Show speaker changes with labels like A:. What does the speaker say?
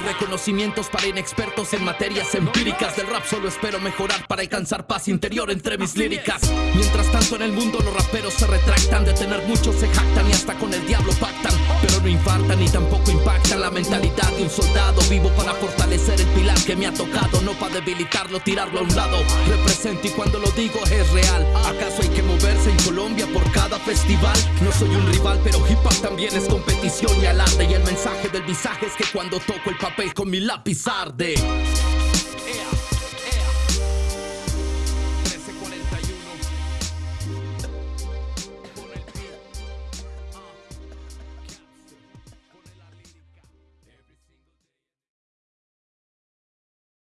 A: conocimientos para inexpertos en materias empíricas. Del rap solo espero mejorar para alcanzar paz interior entre mis líricas. Mientras tanto en el mundo los raperos se retractan. De tener muchos se jactan y hasta con el diablo pactan. Pero no infartan ni tampoco impactan la mentalidad de un soldado vivo para fortalecer el pilar que me ha tocado. No para debilitarlo tirarlo a un lado. Represento y cuando lo digo es real. Acaso hay que moverse en Colombia por cada no soy un rival pero hip hop también es competición y alarde y el mensaje del visaje es que cuando toco el papel con mi lápiz arde